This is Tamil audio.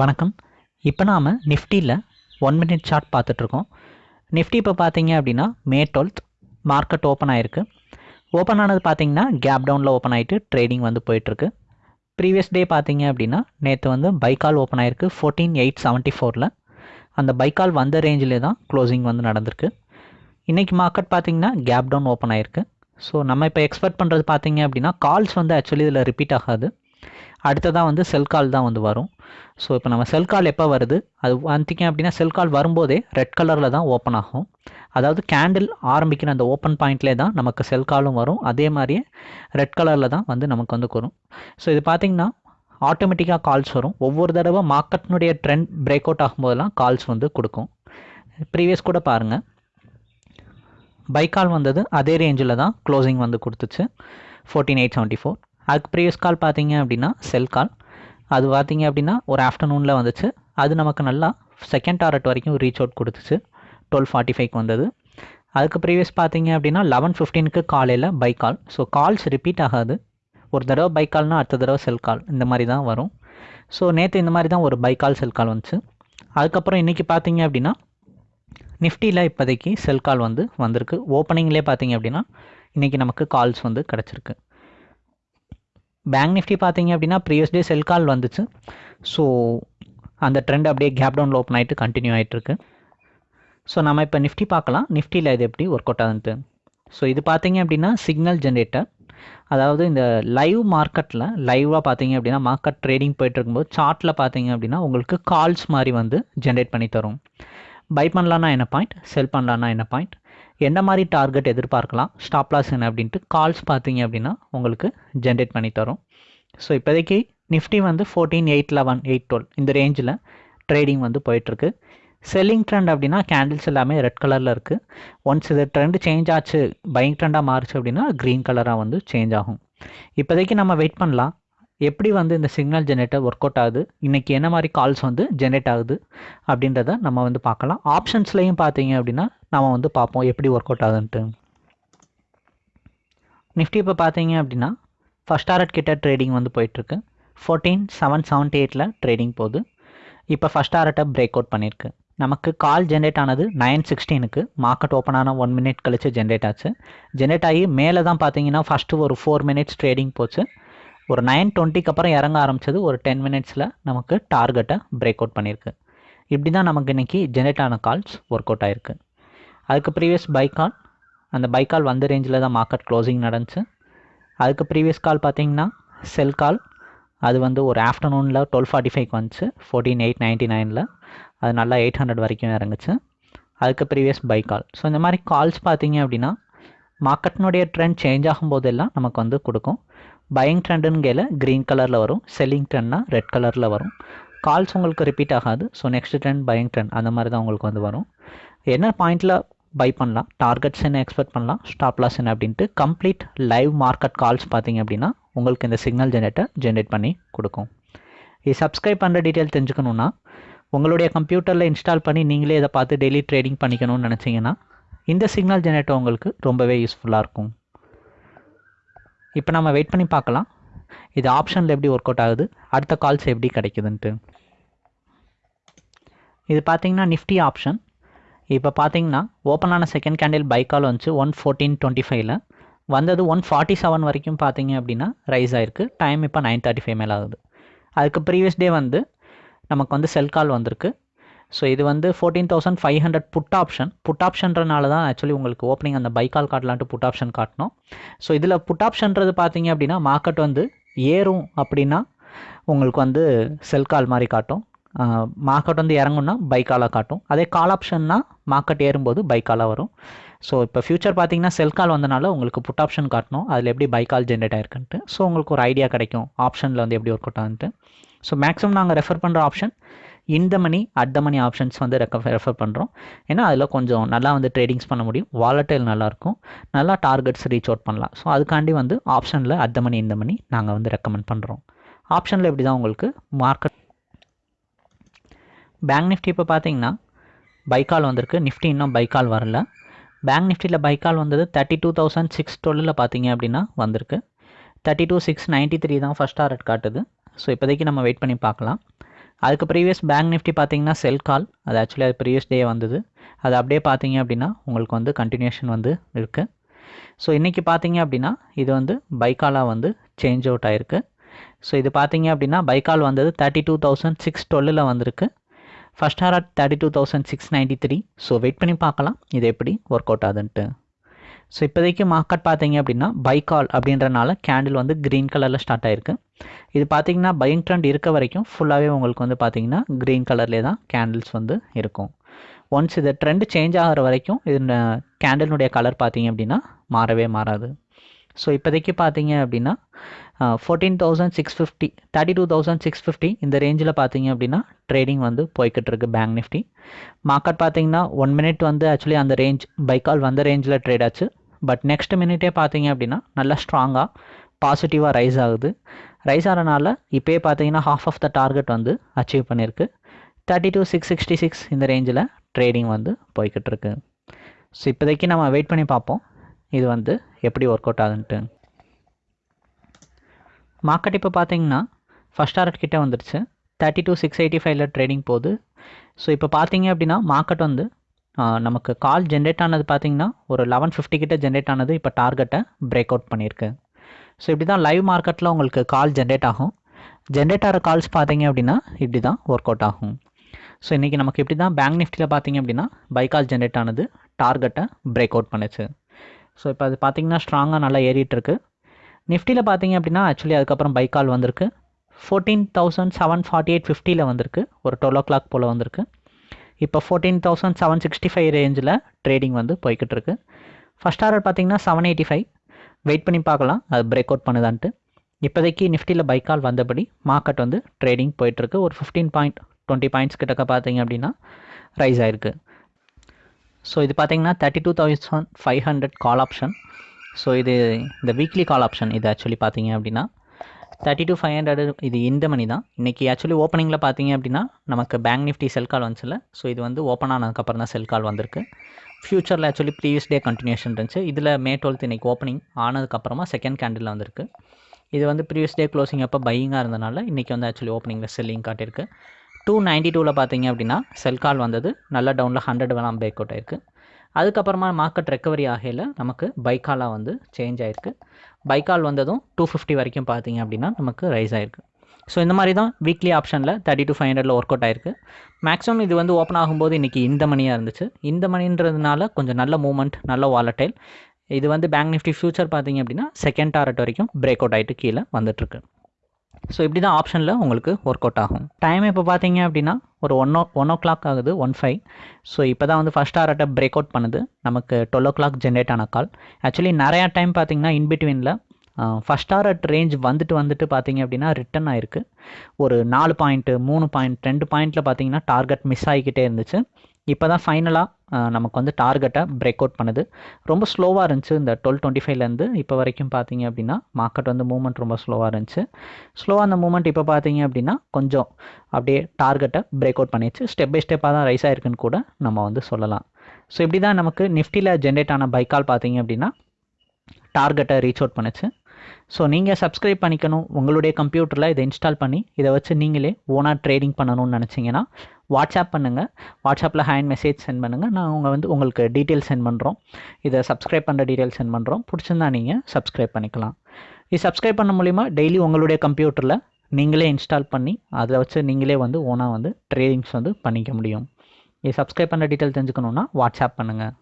வணக்கம். இப்போ நாம் நிஃப்டியில் ஒன் மினிட் சார்ட் பார்த்துட்ருக்கோம். நிஃப்டி இப்போ பார்த்தீங்க அப்படின்னா மே டுவெல்த் மார்க்கெட் ஓப்பன் ஆகிருக்கு ஓப்பன் ஆனது பார்த்தீங்கன்னா கேப் டவுனில் ஓப்பன் ஆகிட்டு ட்ரேடிங் வந்து போயிட்டுருக்கு ப்ரீவியஸ் டே பார்த்தீங்க அப்படின்னா நேற்று வந்து பைக்கால் ஓப்பன் ஆகிருக்கு ஃபோர்டீன் எயிட் செவன்ட்டி ஃபோரில் அந்த பைக்கால் வந்த ரேஞ்சிலே தான் க்ளோசிங் வந்து நடந்திருக்கு. இன்றைக்கி மார்க்கெட் பார்த்தீங்கன்னா கேப் டவுன் ஓப்பன் ஆகிருக்கு ஸோ நம்ம இப்போ எக்ஸ்பெக்ட் பண்ணுறது பார்த்தீங்க அப்படின்னா கால்ஸ் வந்து ஆக்சுவலி இதில் ரிப்பீட் ஆகாது. அடுத்ததாக வந்து செல் கால் தான் வந்து வரும். ஸோ இப்போ நம்ம செல் கால் எப்போ வருது? அது வந்துட்டிங்க அப்படின்னா செல் கால் வரும்போதே ரெட் கலரில் தான் ஓப்பன் ஆகும். அதாவது கேண்டில் ஆரம்பிக்கிற அந்த ஓப்பன் பாயிண்ட்லேயே தான் நமக்கு செல் காலும் வரும். அதே மாதிரியே ரெட் கலரில் தான் வந்து நமக்கு வந்து வரும். ஸோ இது பார்த்திங்கன்னா ஆட்டோமேட்டிக்காக கால்ஸ் வரும். ஒவ்வொரு தடவை மார்க்கெட்னுடைய ட்ரெண்ட் பிரேக் அவுட் ஆகும்போதெல்லாம் கால்ஸ் வந்து கொடுக்கும். ப்ரீவியஸ் கூட பாருங்கள் பைக்கால் வந்தது அதே ரேஞ்சில் தான் க்ளோசிங் வந்து கொடுத்துச்சு. ஃபோர்டீன் எயிட் செவன்ட்டி ஃபோர் அதுக்கு ப்ரீவியஸ் கால் பார்த்தீங்க அப்படின்னா செல் கால் அது பார்த்தீங்க அப்படின்னா ஒரு ஆஃப்டர்நூனில் வந்துச்சு. அது நமக்கு நல்லா செகண்ட் டாரட் வரைக்கும் ரீச் அவுட் கொடுத்துச்சு. டுவெல் ஃபார்ட்டி ஃபைவ்க்கு வந்தது. அதுக்கு ப்ரீவியஸ் பார்த்தீங்க அப்படின்னா லெவன் ஃபிஃப்டீனுக்கு காலையில் buy call so calls repeat ஆகாது. ஒரு தடவை பை கால்னால் அடுத்த தடவை செல் கால் இந்த மாதிரி தான் வரும். ஸோ நேற்று இந்த மாதிரி தான் ஒரு பை கால் செல் கால் வந்துச்சு. அதுக்கப்புறம் இன்றைக்கி பார்த்தீங்க அப்படின்னா நிஃப்டியில் இப்போதைக்கு செல் கால் வந்து வந்திருக்கு. ஓப்பனிங்லேயே பார்த்தீங்க அப்படின்னா இன்றைக்கி நமக்கு கால்ஸ் வந்து கிடச்சிருக்கு. பேங்க் நிஃப்டி பார்த்தீங்க அப்படின்னா ப்ரீவியஸ் டே செல் கால் வந்துச்சு. ஸோ அந்த ட்ரெண்ட் அப்படியே கேப் டவுனில் ஓப்பன் ஆகிட்டு கண்டினியூ ஆகிட்டுருக்கு ஸோ நம்ம இப்போ நிஃப்டி பார்க்கலாம். நிஃப்டியில் இது எப்படி ஒர்க் அவுட் ஆகுதுன்ட்டு. ஸோ இது பார்த்தீங்க அப்படின்னா சிக்னல் ஜென்ரேட்டர் அதாவது இந்த லைவ் மார்க்கெட்டில் லைவாக பார்த்தீங்க அப்படின்னா மார்க்கெட் ட்ரேடிங் போயிட்டு இருக்கும்போது சார்ட்டில் பார்த்தீங்க அப்படின்னா உங்களுக்கு கால்ஸ் மாதிரி வந்து ஜென்ரேட் பண்ணி தரும். பை பண்ணலான்னா என்ன பாயிண்ட் செல் பண்ணலான்னா என்ன பாயிண்ட் என்ன மாதிரி டார்கெட் எதிர்பார்க்கலாம்? ஸ்டாப் லாஸ் என்ன அப்படின்ட்டு கால்ஸ் பார்த்தீங்க அப்படின்னா உங்களுக்கு ஜென்ரேட் பண்ணி தரும். ஸோ இப்போதைக்கு நிஃப்டி வந்து fourteen eight eleven eight twelve இந்த ரேஞ்சில் ட்ரேடிங் வந்து போயிட்டுருக்கு. செல்லிங் ட்ரெண்ட் அப்படின்னா கேண்டில்ஸ் எல்லாமே ரெட் கலரில் இருக்குது ஒன்ஸ் இது ட்ரெண்ட் சேஞ்ச் ஆச்சு பையிங் ட்ரெண்டாக மாறுச்சு அப்படின்னா க்ரீன் கலராக வந்து சேஞ்ச் ஆகும். இப்போதைக்கு நம்ம வெயிட் பண்ணலாம். எப்படி வந்து இந்த சிக்னல் ஜென்ரேட்டர் ஒர்க் அவுட் ஆகுது? இன்றைக்கி என்ன மாதிரி கால்ஸ் வந்து ஜென்ரேட் ஆகுது? அப்படின்றத நம்ம வந்து பார்க்கலாம். ஆப்ஷன்ஸ்லையும் பார்த்தீங்க அப்படின்னா நாம் வந்து பார்ப்போம் எப்படி ஒர்க் அவுட் ஆகுதுன்ட்டு. நிஃப்டி இப்போ பார்த்தீங்க அப்படின்னா ஃபஸ்ட் டாரட் கிட்ட ட்ரேடிங் வந்து போயிட்டுருக்கு. ஃபோர்டீன் செவன் செவன்ட்டி எயிட்டில் ட்ரேடிங் போகுது. இப்போ ஃபஸ்ட் டாரட்டை பிரேக் அவுட் பண்ணியிருக்கு. நமக்கு கால் ஜென்ரேட் ஆனது நைன் சிக்ஸ்டீனுக்கு மார்க்கெட் ஓப்பன் ஆன ஒன் மினிட் கழிச்சு ஜென்ரேட் ஆச்சு. ஜென்ரேட் ஆகி மேலே தான் பார்த்தீங்கன்னா ஃபஸ்ட்டு ஒரு ஃபோர் மினிட்ஸ் ட்ரேடிங் போச்சு. ஒரு நைன் டுவெண்ட்டிக்கு அப்புறம் இறங்க ஆரம்பிச்சது ஒரு டென் மினிட்ஸில் நமக்கு டார்கெட்டை பிரேக் அவுட் பண்ணியிருக்கு. இப்படி தான் நமக்கு இன்றைக்கி ஜென்ரேட் ஆன கால்ஸ் ஒர்க் அவுட் ஆகிருக்கு அதுக்கு ப்ரீவியஸ் பை கால் அந்த பை கால் வந்த ரேஞ்சில் தான் மார்க்கெட் க்ளோசிங் நடந்துச்சு. அதுக்கு ப்ரீவியஸ் கால் பார்த்தீங்கன்னா செல் கால் அது வந்து ஒரு ஆஃப்டர்நூனில் டுவெல் ஃபார்ட்டி ஃபைவ்க்கு வந்துச்சு. ஃபோர்டீன் எயிட் நைன்ட்டி நைனில் அது நல்லா எயிட் ஹண்ட்ரட் வரைக்கும் இறங்குச்சு. அதுக்கு ப்ரீவியஸ் பை கால் ஸோ இந்த மாதிரி கால்ஸ் பார்த்தீங்க அப்படின்னா மார்க்கெட்னுடைய ட்ரெண்ட் சேஞ்ச் ஆகும்போதெல்லாம் நமக்கு வந்து கொடுக்கும். பையிங் ட்ரெண்டுன்னு க்ரீன் கலரில் வரும். செல்லிங் ட்ரெண்ட்னா ரெட் கலரில் வரும். கால்ஸ் உங்களுக்கு ரிப்பீட் ஆகாது. So next trend buying trend அந்த மாதிரி தான் உங்களுக்கு வந்து வரும். என்ன பாயிண்டில் பை பண்ணலாம். டார்கெட்ஸ் என்ன எக்ஸ்பெக்ட் பண்ணலாம்? ஸ்டாப் லாஸ் என்ன அப்படின்ட்டு கம்ப்ளீட் லைவ் மார்க்கெட் கால்ஸ் பார்த்தீங்க அப்படின்னா உங்களுக்கு இந்த சிக்னல் ஜெனரேட்டர் ஜென்ரேட் பண்ணி கொடுக்கும். இது சப்ஸ்கிரைப் பண்ணுற டீட்டெயில் தெரிஞ்சுக்கணுன்னா உங்களுடைய கம்ப்யூட்டரில் இன்ஸ்டால் பண்ணி நீங்களே இதை பார்த்து டெய்லி ட்ரேடிங் பண்ணிக்கணும்னு நினச்சிங்கன்னா இந்த சிக்னல் ஜெனரேட்டர் உங்களுக்கு ரொம்பவே யூஸ்ஃபுல்லாக இருக்கும். இப்போ நம்ம வெயிட் பண்ணி பார்க்கலாம். இது ஆப்ஷனில் எப்படி ஒர்க் அவுட் ஆகுது? அடுத்த கால்ஸ் எப்படி கிடைக்குதுன்ட்டு. இது பார்த்தீங்கன்னா நிஃப்டி ஆப்ஷன் இப்போ பார்த்தீங்கன்னா ஓப்பன் ஆன செகண்ட் கேண்டில் பை கால் வந்துச்சு ஒன் ஃபோர்டீன் டுவெண்ட்டி ஃபைவ்ல வந்தது ஒன் ஃபார்ட்டி செவன் வரைக்கும் பார்த்தீங்க அப்படின்னா ரைஸ் ஆயிருக்கு. டைம் இப்போ நைன் தேர்ட்டி ஃபைவ் மேலே ஆகுது. அதுக்கு ப்ரீவியஸ் டே வந்து நமக்கு வந்து செல் கால் வந்திருக்கு. ஸோ இது வந்து fourteen thousand five hundred put option put ஆப்ஷன்றனால தான் ஆக்சுவலி உங்களுக்கு ஓப்பனிங் அந்த பைக்கால் காட்டலான்ட்டு புட் ஆப்ஷன் காட்டணும் ஸோ இதில் புட் ஆப்ஷன்றது பார்த்தீங்க அப்படின்னா மார்க்கெட் வந்து ஏறும் அப்படின்னா உங்களுக்கு வந்து செல் கால் மாதிரி காட்டும். மார்க்கெட் வந்து இறங்கும்னா பைக்காலாக காட்டும். அதே கால் ஆப்ஷன்னா மார்க்கெட் ஏறும்போது பைக்காலாக வரும். ஸோ இப்போ ஃபியூச்சர் பார்த்தீங்கன்னா செல் கால் வந்தனால உங்களுக்கு புட் ஆப்ஷன் காட்டணும். அதில் எப்படி பைக்கால் ஜென்ரேட் ஆயிருக்குன்ட்டு. ஸோ உங்களுக்கு ஒரு ஐடியா கிடைக்கும். ஆப்ஷனில் வந்து எப்படி ஒர்க் அவுட் ஆகுன்ட்டு. ஸோ மேக்ஸிமம் நாங்கள் ரெஃபர் பண்ணுற ஆப்ஷன் இந்த money at the money options வந்து ரெக்க ரெஃபர் பண்ணுறோம் ஏன்னா அதில் கொஞ்சம் நல்லா வந்து ட்ரேடிங்ஸ் பண்ண முடியும். வாலட்டைல் நல்லாயிருக்கும் நல்லா டார்கெட்ஸ் ரீச் அவுட் பண்ணலாம். ஸோ அதுக்காண்டி வந்து ஆப்ஷனில் அட் த மணி இந்த மணி நாங்கள் வந்து ரெக்கமெண்ட் பண்ணுறோம் ஆப்ஷனில் எப்படி தான் உங்களுக்கு மார்க்கெட் பேங்க் நிஃப்டி இப்போ பார்த்தீங்கன்னா பைக்கால் வந்திருக்கு. நிஃப்டி இன்னும் பைக்கால் வரல. பேங்க் நிஃப்டியில் பைக்கால் வந்தது தேர்ட்டி டூ தௌசண்ட் சிக்ஸ் டுவெலில் பார்த்தீங்க அப்படின்னா வந்திருக்கு. Thirty two six ninety three தான் ஃபஸ்ட் டாரட் காட்டுது. ஸோ இப்போதைக்கு நம்ம வெயிட் பண்ணி பார்க்கலாம். அதுக்கு ப்ரீவியஸ் பேங்க் நிஃப்டி பார்த்தீங்கன்னா செல் கால் அது ஆக்சுவலி அது ப்ரீவியஸ் டே வந்தது. அது அப்படியே பார்த்தீங்க அப்படின்னா உங்களுக்கு வந்து கண்டினியூஷன் வந்து இருக்குது ஸோ இன்றைக்கி பார்த்தீங்க அப்படின்னா இது வந்து பைக்காலாக வந்து சேஞ்ச் அவுட் ஆயிருக்கு. ஸோ இது பார்த்தீங்க அப்படின்னா பைக்கால் வந்தது தேர்ட்டி டூ தௌசண்ட் சிக்ஸ் டுவெல்லில் வந்திருக்கு. First hour at thirty two thousand six ninety three so wait பண்ணி பார்க்கலாம். இது எப்படி ஒர்க் அவுட் ஆகுதுன்ட்டு. ஸோ இப்போதைக்கு மார்க்கெட் பார்த்தீங்க அப்படின்னா பைக்கால் அப்படின்றனால கேண்டில் வந்து க்ரீன் கலரில் ஸ்டார்ட் ஆயிருக்கு. இது பார்த்தீங்கன்னா பையிங் ட்ரெண்ட் இருக்க வரைக்கும் ஃபுல்லாகவே உங்களுக்கு வந்து பார்த்தீங்கன்னா க்ரீன் கலர்லேயே தான் கேண்டில்ஸ் வந்து இருக்கும். ஒன்ஸ் இது ட்ரெண்ட் சேஞ்ச் ஆகிற வரைக்கும் இது கேண்டிலுடைய கலர் பார்த்தீங்க அப்படின்னா மாறவே மாறாது. ஸோ இப்போதைக்கு பார்த்தீங்க அப்படின்னா fourteen thousand six fifty thirty two thousand six fifty இந்த ரேஞ்சில் பார்த்தீங்க அப்படின்னா ட்ரேடிங் வந்து போய்கிட்டு இருக்கு பேங்க் நிஃப்டி மார்க்கெட் பார்த்தீங்கன்னா ஒன் மினிட் வந்து ஆக்சுவலி அந்த ரேஞ்ச் பைக்கால் வந்த ரேஞ்சில் ட்ரேட் ஆச்சு. பட் நெக்ஸ்ட் மினிட்டே பார்த்தீங்க அப்படின்னா நல்லா ஸ்ட்ராங்காக பாசிட்டிவாக ரைஸ் ஆகுது. ரைஸ் ஆகிறனால இப்போயே பார்த்தீங்கன்னா ஹாஃப் ஆஃப் த டார்கெட் வந்து அச்சீவ் பண்ணியிருக்கு. Thirty two six sixty six இந்த ரேஞ்சில் ட்ரேடிங் வந்து போய்கிட்டு இருக்கு ஸோ இப்போதைக்கு நம்ம வெயிட் பண்ணி பார்ப்போம். இது வந்து எப்படி ஒர்க் அவுட் ஆகுதுன்ட்டு மார்க்கெட் இப்போ பார்த்தீங்கன்னா ஃபஸ்ட் டாரட் கிட்டே வந்துடுச்சு. தேர்ட்டி டூ சிக்ஸ் எயிட்டி ஃபைவ்ல ட்ரேடிங் போகுது. ஸோ இப்போ பார்த்தீங்க அப்படின்னா மார்க்கெட் வந்து நமக்கு கால் ஜென்ரேட் ஆனது பார்த்தீங்கன்னா ஒரு லெவன் ஃபிஃப்டி கிட்ட ஜென்ரேட் ஆனது இப்போ டார்கெட்டை பிரேக் அவுட் பண்ணியிருக்கு. ஸோ இப்படி தான் லைவ் மார்க்கெட்டில் உங்களுக்கு கால் ஜென்ரேட் ஆகும். ஜென்ரேட் ஆகிற கால்ஸ் பார்த்தீங்க அப்படின்னா இப்படி தான் ஒர்க் அவுட் ஆகும். ஸோ இன்றைக்கி நமக்கு இப்படி தான் பேங்க் நிஃப்டியில் பார்த்தீங்க அப்படின்னா பை கால் ஜென்ரேட் ஆனது டார்கெட்டை பிரேக் அவுட் பண்ணுச்சு. ஸோ இப்போ அது பார்த்தீங்கன்னா ஸ்ட்ராங்காக நல்லா ஏறிட்டுருக்கு நிஃப்டியில் பார்த்தீங்க அப்படின்னா ஆக்சுவலி அதுக்கப்புறம் பைக்கால் வந்திருக்கு. Fourteen thousand seven forty eight ஃபிஃப்டியில் வந்திருக்கு. ஒரு டுவெல் ஓ கிளாக் போல் வந்திருக்கு. இப்போ fourteen thousand seven sixty five ரேஞ்சில் ட்ரேடிங் வந்து போய்கிட்டு இருக்கு. ஃபஸ்ட் ஆர்டர் பார்த்தீங்கன்னா செவன் எயிட்டி ஃபைவ் வெயிட் பண்ணி பார்க்கலாம். அது பிரேக் அவுட் பண்ணுதான்ட்டு. இப்போதைக்கு நிஃப்டியில் பைக்கால் வந்தபடி மார்க்கெட் வந்து ட்ரேடிங் போயிட்டுருக்கு ஒரு ஃபிஃப்டீன் பாயிண்ட் டுவெண்ட்டி பாயிண்ட்ஸ் கிட்டக்க பார்த்தீங்க அப்படின்னா ரைஸ் ஆயிருக்கு. ஸோ இது பார்த்தீங்கன்னா thirty two thousand five hundred call option so இது இந்த வீக்லி கால் ஆப்ஷன் இது ஆக்சுவலி பார்த்தீங்க அப்படின்னா தேர்ட்டி டூ ஃபைவ் ஹண்ட்ரட் இது இந்த மணி தான். இன்றைக்கி ஆக்சுவலி ஓப்பனிங்கில் பார்த்தீங்க அப்படின்னா நமக்கு பேங்க் நிஃப்டி செல் கால் வந்துச்சுல ஸோ இது வந்து ஓப்பன் ஆனதுக்கப்புறம் தான் செல் கால் வந்திருக்கு. ஃப்யூச்சரில் ஆக்சுவலி ப்ரீவியஸ் டே கண்டினியூஷன் இருந்துச்சு. இதில் மே டுவெல்த் இன்றைக்கி ஓப்பனிங் ஆனதுக்கப்புறமா செகண்ட் கேண்டில் வந்திருக்கு. இது வந்து ப்ரீவியஸ் டே க்ளோசிங் அப்போ பையிங்காக இருந்தனால இன்றைக்கி வந்து ஆக்சுவலி ஓப்பனிங்கில் செல்லிங் காட்டியிருக்கு. டூ நைன்ட்டி டூவில் பார்த்தீங்க அப்படின்னா செல் கால் வந்தது. நல்ல டவுனில் ஹண்ட்ரட் வேணாம் பேக் அவுட் ஆயிருக்கு. அதுக்கப்புறமா மார்க்கெட் ரெக்கவரி ஆகையில் நமக்கு பைக்காலாக வந்து சேஞ்ச் ஆயிருக்கு. பைக்கால் வந்ததும் டூ ஃபிஃப்டி வரைக்கும் பார்த்தீங்க அப்படின்னா நமக்கு ரைஸ் ஆயிருக்கு. ஸோ இந்த மாதிரி தான் வீக்லி ஆப்ஷனில் தேர்ட்டி டு ஃபைவ் ஹண்ட்ரடில் ஒர்க் அவுட் ஆயிருக்கு. மேக்ஸிமம் இது வந்து ஓப்பன் ஆகும்போது இன்றைக்கி இந்த மணியாக இருந்துச்சு. இந்த மணின்றதுனால கொஞ்சம் நல்ல மூமெண்ட் நல்ல வாலட்டைல் இது வந்து பேங்க் நிஃப்டி ஃபியூச்சர் பார்த்தீங்க அப்படின்னா செகண்ட் டாரட் வரைக்கும் பிரேக் அவுட் ஆகிட்டு கீழே வந்துட்டுருக்கு ஸோ இப்படி தான் ஆப்ஷனில் உங்களுக்கு ஒர்க் அவுட் ஆகும். டைம் இப்போ பார்த்தீங்க அப்படின்னா ஒரு one o one o'clock ஆகுது ஒன் ஃபைவ் ஸோ இப்போ தான் வந்து ஃபஸ்ட் டாரட்டை பிரேக் அவுட் பண்ணுது. நமக்கு டுவெல் ஓ கிளாக் ஜென்ரேட் ஆன கால் ஆக்சுவலி நிறையா டைம் பார்த்தீங்கன்னா இன்பிட்வீனில் ஃபஸ்ட் டாரட் ரேஞ்ச் வந்துட்டு வந்துட்டு பார்த்தீங்க அப்படின்னா ரிட்டன் ஆயிருக்கு. ஒரு நாலு பாயிண்ட்டு மூணு பாயிண்ட் ரெண்டு பாயிண்ட்டில் பார்த்தீங்கன்னா டார்கெட் மிஸ் ஆகிக்கிட்டே இருந்துச்சு. இப்போ தான் ஃபைனலாக நமக்கு வந்து டார்கெட்டை பிரேக் அவுட் பண்ணுது. ரொம்ப ஸ்லோவாக இருந்துச்சு இந்த டுவெல் டுவெண்ட்டி ஃபைவ்லேருந்து இப்போ வரைக்கும் பார்த்தீங்க அப்படின்னா மார்க்கெட் வந்து மூவ்மெண்ட் ரொம்ப ஸ்லோவாக இருந்துச்சு. ஸ்லோவாக அந்த மூவ்மெண்ட் இப்போ பார்த்தீங்க அப்படின்னா கொஞ்சம் அப்படியே டார்கெட்டை பிரேக் அவுட் பண்ணிடுச்சு ஸ்டெப் பை ஸ்டெப்பாக தான் ரைஸ் ஆயிருக்குன்னு கூட நம்ம வந்து சொல்லலாம். ஸோ இப்படி தான் நமக்கு நிஃப்டியில் ஜென்ரேட் ஆன பைக்கால் பார்த்தீங்க அப்படின்னா டார்கெட்டை ரீச் அவுட் பண்ணுச்சு. ஸோ நீங்கள் சப்ஸ்கிரைப் பண்ணிக்கணும். உங்களுடைய கம்ப்யூட்டரில் இதை இன்ஸ்டால் பண்ணி இதை வச்சு நீங்களே ஓனாக ட்ரேடிங் பண்ணணும்னு நினச்சிங்கன்னா வாட்ஸ்அப் பண்ணுங்கள் வாட்ஸ்அப்பில் ஹேண்ட் மெசேஜ் சென்ட் பண்ணுங்கள் நான் உங்கள் வந்து உங்களுக்கு டீட்டெயில் சென்ட் பண்ணுறோம் இதை சப்ஸ்கிரைப் பண்ணுற டீட்டெயில் சென்ட் பண்ணுறோம் பிடிச்சிருந்தா நீங்கள் சப்ஸ்கிரைப் பண்ணிக்கலாம். இது சப்ஸ்கிரைப் பண்ண மூலிமா டெய்லி உங்களுடைய கம்ப்யூட்டரில் நீங்களே இன்ஸ்டால் பண்ணி அதை வச்சு நீங்களே வந்து ஓனாக வந்து ட்ரேடிங்ஸ் வந்து பண்ணிக்க முடியும். இது சப்ஸ்கிரைப் பண்ணுற டீட்டெயில் தெரிஞ்சுக்கணுன்னா வாட்ஸ்அப் பண்ணுங்கள்